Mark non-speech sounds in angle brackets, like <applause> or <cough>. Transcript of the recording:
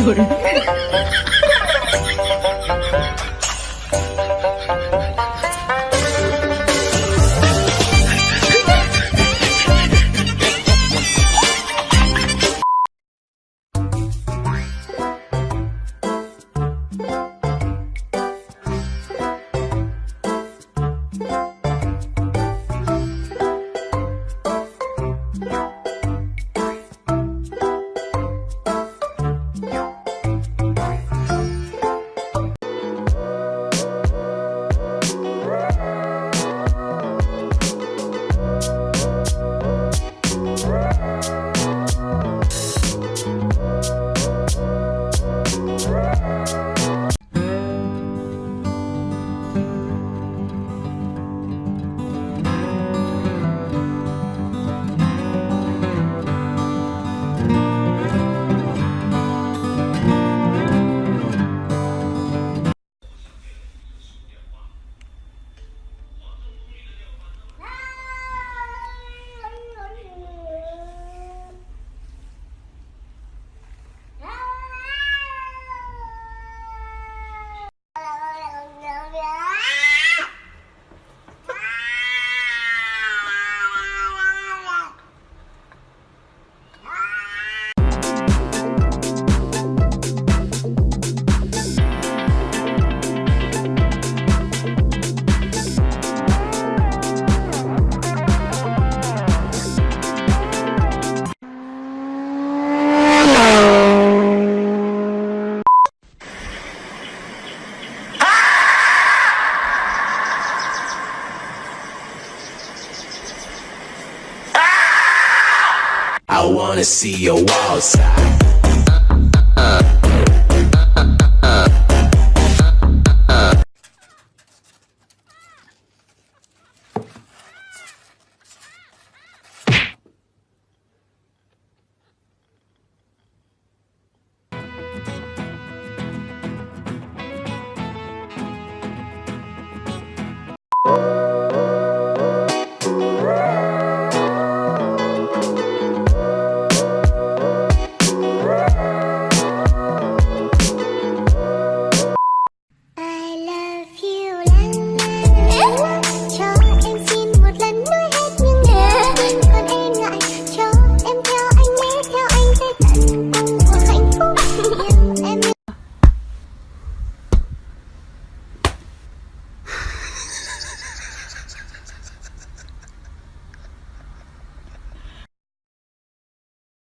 senhora. <laughs> wanna see your wild side.